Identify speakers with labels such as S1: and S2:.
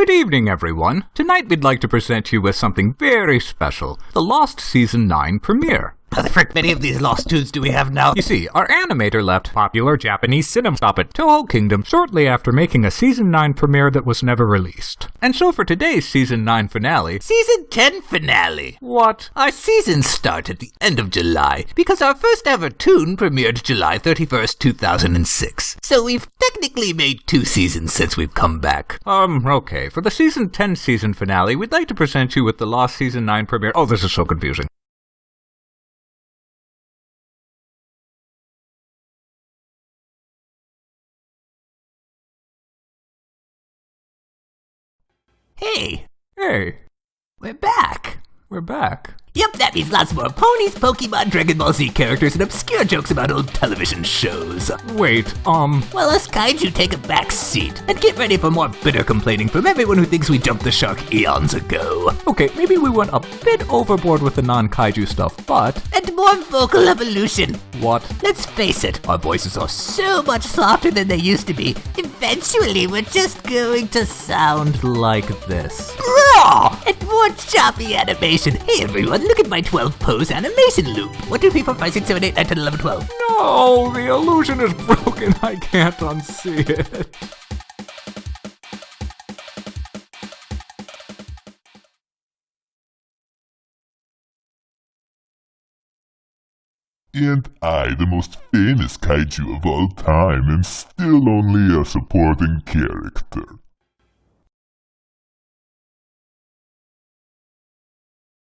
S1: Good evening, everyone. Tonight we'd like to present you with something very special the Lost Season 9 premiere.
S2: How the frick many of these lost tunes do we have now?
S1: You see, our animator left popular Japanese cinema stop at Toho Kingdom shortly after making a Season 9 premiere that was never released. And so for today's Season 9 finale,
S2: Season 10 finale.
S1: what?
S2: Our seasons start at the end of July because our first ever tune premiered July 31st, 2006. So we've technically made two seasons since we've come back.
S1: Um, okay. For the Season 10 season finale, we'd like to present you with the Lost Season 9 premiere. Oh, this is so confusing.
S2: Hey,
S1: Hey,
S2: we're back.
S1: we're back.
S2: Yep, that means lots more ponies, Pokemon, Dragon Ball Z characters, and obscure jokes about old television shows.
S1: Wait, um,
S2: Well, us kaiju take a back seat and get ready for more bitter complaining from everyone who thinks we jumped the shark eons ago.
S1: okay, maybe we went a bit overboard with the non kaiju stuff, but.
S2: And more vocal evolution.
S1: What?
S2: Let's face it, our voices are so much softer than they used to be. Eventually, we're just going to sound
S1: Like this.
S2: Raw and more choppy animation. Hey everyone, look at my 12 pose animation loop. 1, 2, 3, 4, 5, 6, 7, 8, 9, 10, 11, 12.
S1: No, the illusion is broken. I can't unsee it.
S3: And I, the most famous kaiju of all time, am still only a supporting character.